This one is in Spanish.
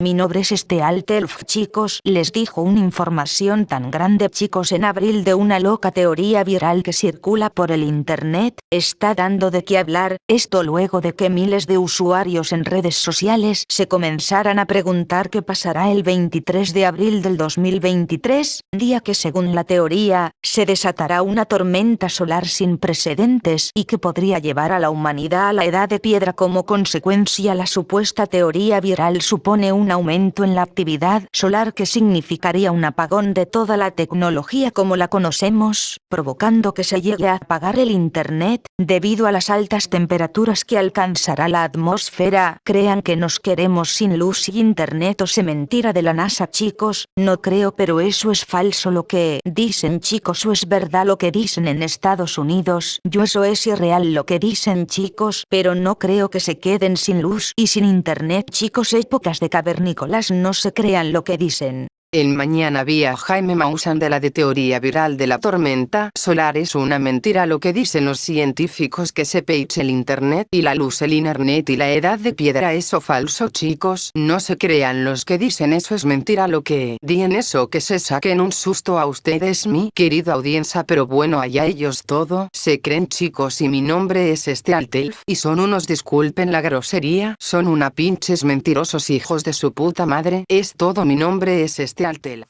Mi nombre es este Altelf chicos, les dijo una información tan grande chicos en abril de una loca teoría viral que circula por el internet, está dando de qué hablar, esto luego de que miles de usuarios en redes sociales se comenzaran a preguntar qué pasará el 23 de abril del 2023, día que según la teoría, se desatará una tormenta solar sin precedentes y que podría llevar a la humanidad a la edad de piedra como consecuencia la supuesta teoría viral supone un aumento en la actividad solar que significaría un apagón de toda la tecnología como la conocemos, provocando que se llegue a apagar el Internet, debido a las altas temperaturas que alcanzará la atmósfera. Crean que nos queremos sin luz y Internet o se mentira de la NASA chicos, no creo pero eso es falso lo que dicen chicos o es verdad lo que dicen en Estados Unidos, yo eso es irreal lo que dicen chicos, pero no creo que se queden sin luz y sin Internet chicos. Épocas de cavernícolas no se crean lo que dicen. En Mañana vía Jaime Maussan de la de teoría viral de la tormenta solar. Es una mentira lo que dicen los científicos que se page el internet y la luz el internet y la edad de piedra. Eso falso chicos. No se crean los que dicen eso es mentira lo que dien eso que se saquen un susto a ustedes mi querida audiencia. Pero bueno allá ellos todo se creen chicos y mi nombre es este Altelf y son unos disculpen la grosería son una pinches mentirosos hijos de su puta madre. Es todo mi nombre es este Altel